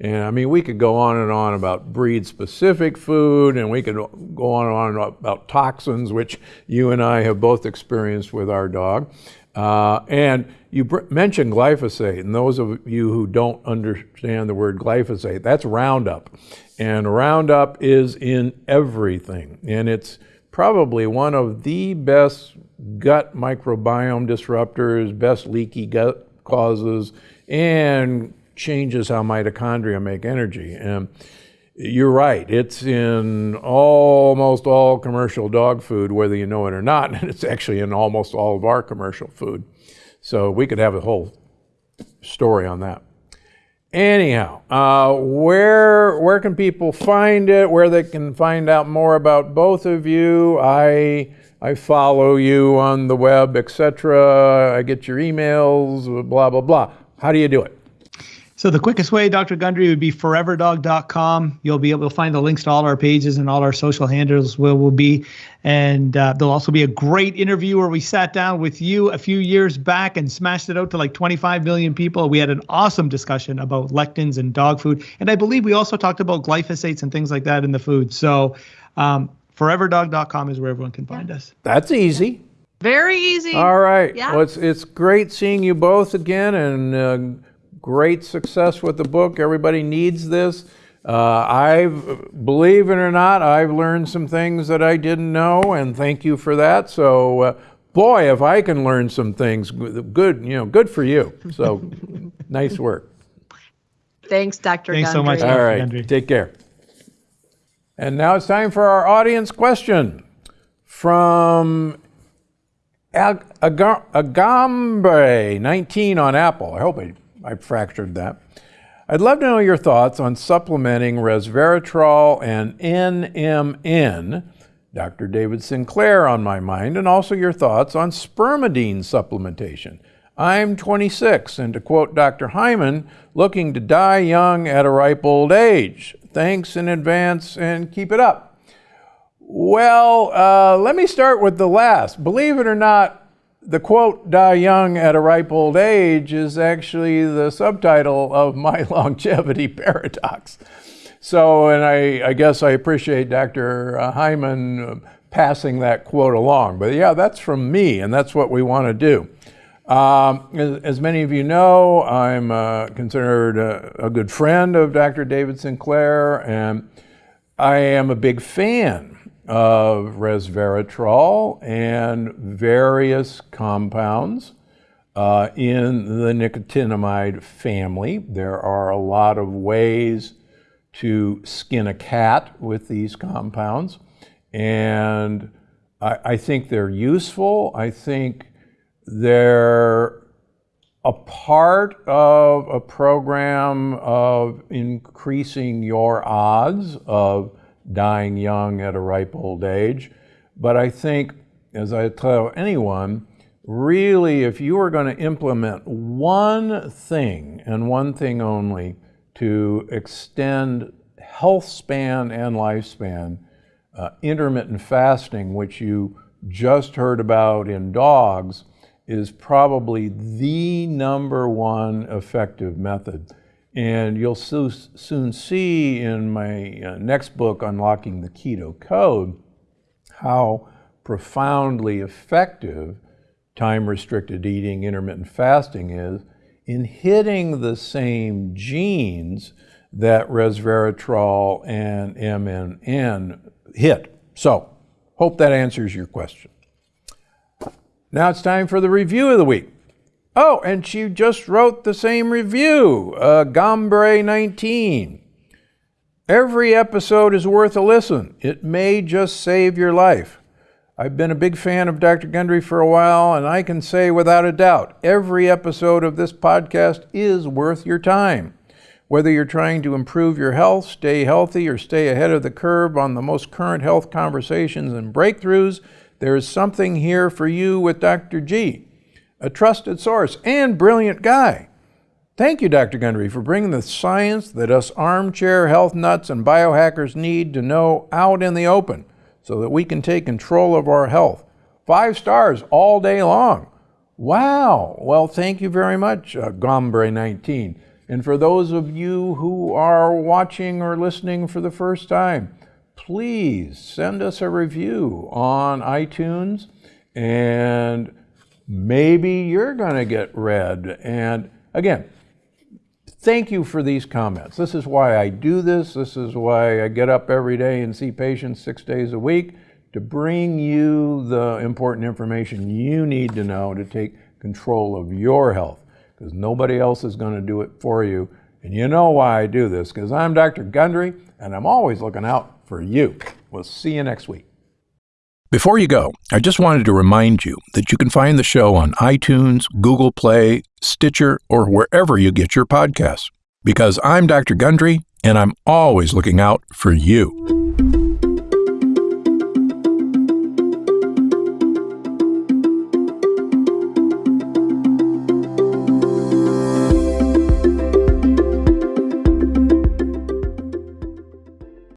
and I mean, we could go on and on about breed specific food, and we could go on and on about toxins, which you and I have both experienced with our dog. Uh, and you mentioned glyphosate, and those of you who don't understand the word glyphosate, that's Roundup. And Roundup is in everything, and it's probably one of the best gut microbiome disruptors, best leaky gut causes, and changes how mitochondria make energy. And you're right, it's in almost all commercial dog food, whether you know it or not, and it's actually in almost all of our commercial food. So we could have a whole story on that. Anyhow, uh, where where can people find it? Where they can find out more about both of you? I I follow you on the web, etc. I get your emails, blah blah blah. How do you do it? So the quickest way, Dr. Gundry, would be foreverdog.com. You'll be able to find the links to all our pages and all our social handles where we'll be. And uh, there'll also be a great interview where we sat down with you a few years back and smashed it out to like 25 million people. We had an awesome discussion about lectins and dog food. And I believe we also talked about glyphosates and things like that in the food. So um, foreverdog.com is where everyone can find us. That's easy. Very easy. All right. Yeah. Well, it's, it's great seeing you both again. And uh, great success with the book. Everybody needs this. Uh, I've, believe it or not, I've learned some things that I didn't know, and thank you for that. So, uh, boy, if I can learn some things, good, you know, good for you. So, nice work. Thanks, Dr. Thanks so much. All right, Gundry. take care. And now it's time for our audience question from Agambe 19 on Apple. I hope I I fractured that. I'd love to know your thoughts on supplementing resveratrol and NMN, Dr. David Sinclair on my mind, and also your thoughts on spermidine supplementation. I'm 26, and to quote Dr. Hyman, looking to die young at a ripe old age. Thanks in advance and keep it up. Well, uh, let me start with the last. Believe it or not, the quote, die young at a ripe old age, is actually the subtitle of my longevity paradox. So, and I, I guess I appreciate Dr. Uh, Hyman uh, passing that quote along. But yeah, that's from me, and that's what we want to do. Um, as, as, many of you know, I'm uh, considered a, a, good friend of Dr. David Sinclair, and I am a big fan of resveratrol and various compounds uh, in the nicotinamide family. There are a lot of ways to skin a cat with these compounds, and I, I think they're useful. I think they're a part of a program of increasing your odds of dying young at a ripe old age. But I think, as I tell anyone, really, if you are going to implement one thing and one thing only to extend health span and lifespan, uh, intermittent fasting, which you just heard about in dogs, is probably the number one effective method. And you'll so, soon see in my uh, next book, Unlocking the Keto Code, how profoundly effective time restricted eating, intermittent fasting is in hitting the same genes that resveratrol and NMN hit. So, hope that answers your question. Now it's time for the review of the week. Oh, and she just wrote the same review, uh, Gombre 19. Every episode is worth a listen. It may just save your life. I've been a big fan of Dr. Gundry for a while, and I can say without a doubt, every episode of this podcast is worth your time. Whether you're trying to improve your health, stay healthy, or stay ahead of the curve on the most current health conversations and breakthroughs, there is something here for you with Dr. G, a trusted source and brilliant guy. Thank you, Dr. Gundry, for bringing the science that us armchair health nuts and biohackers need to know out in the open so that we can take control of our health. Five stars all day long. Wow. Well, thank you very much, uh, Gombre 19. And for those of you who are watching or listening for the first time, please send us a review on iTunes and maybe you're going to get read. And again, thank you for these comments. This is why I do this. This is why I get up every day and see patients six days a week to bring you the important information you need to know to take control of your health because nobody else is going to do it for you. And you know why I do this because I'm Dr. Gundry and I'm always looking out for you. We'll see you next week. Before you go, I just wanted to remind you that you can find the show on iTunes, Google Play, Stitcher, or wherever you get your podcasts. Because I'm Dr. Gundry, and I'm always looking out for you.